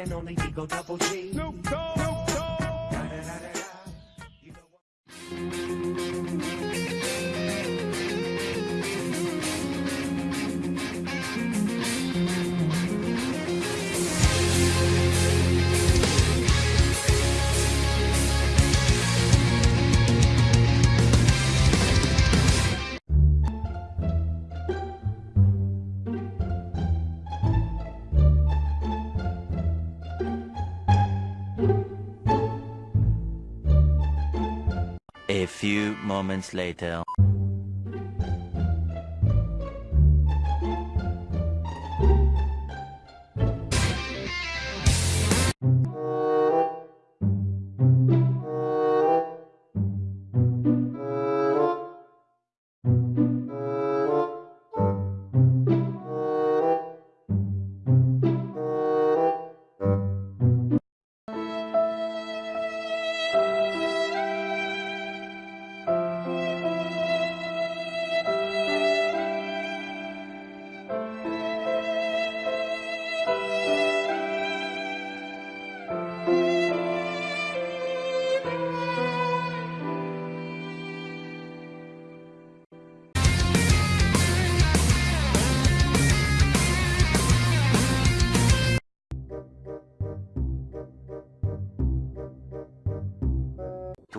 and only Eagle Double G. A few moments later.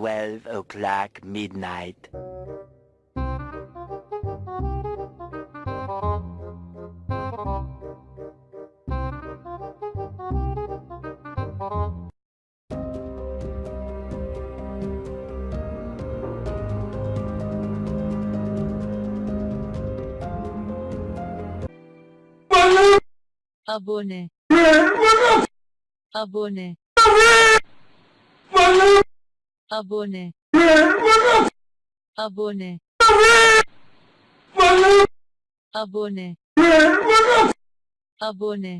Twelve o'clock midnight. abone abone abone. Abone. Abone. Abone